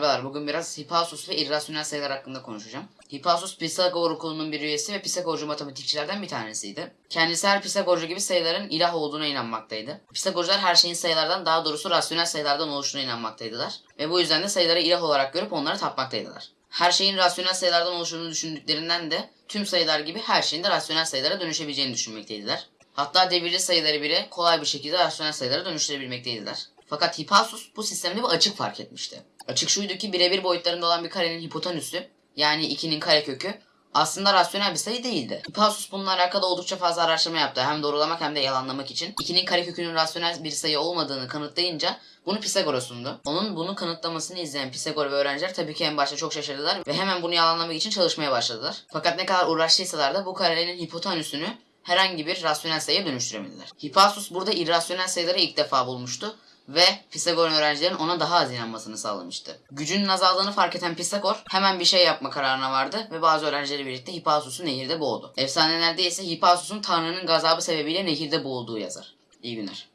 Merhabalar, bugün biraz Hippasus ve irrasyonel sayılar hakkında konuşacağım. Hippasus, Pisagor okulunun bir üyesi ve Pisagorcu matematikçilerden bir tanesiydi. Kendisi her Pisagorcu gibi sayıların ilah olduğuna inanmaktaydı. Pisagorcular her şeyin sayılardan, daha doğrusu rasyonel sayılardan oluştuğuna inanmaktaydılar. Ve bu yüzden de sayıları ilah olarak görüp onlara tapmaktaydılar. Her şeyin rasyonel sayılardan oluştuğunu düşündüklerinden de tüm sayılar gibi her şeyin de rasyonel sayılara dönüşebileceğini düşünmekteydiler. Hatta devirli sayıları bile kolay bir şekilde rasyonel sayılara dönüştürebilmekteydiler. Fakat Hippasus bu sistemde bir açık fark etmişti. Açık şuydu ki birebir boyutlarında olan bir karenin hipotenüsü yani 2'nin karekökü aslında rasyonel bir sayı değildi. Hippasus bununla alakalı oldukça fazla araştırma yaptı. Hem doğrulamak hem de yalanlamak için. 2'nin karekökünün rasyonel bir sayı olmadığını kanıtlayınca bunu Pisagor'a sundu. Onun bunu kanıtlamasını izleyen Pisagor ve öğrenciler tabii ki en başta çok şaşırdılar ve hemen bunu yalanlamak için çalışmaya başladılar. Fakat ne kadar uğraştıysalar da bu karenin hipotenüsünü herhangi bir rasyonel sayıya dönüştüremediler. Hippasus burada irrasyonel sayıları ilk defa bulmuştu ve Pisagor'un öğrencilerin ona daha az inanmasını sağlamıştı. Gücünün azaldığını fark eden Pisagor hemen bir şey yapma kararına vardı ve bazı öğrencileri birlikte Hippasus'u nehirde boğdu. Efsanelerde ise Hippasus'un Tanrı'nın gazabı sebebiyle nehirde boğulduğu yazar. İyi günler.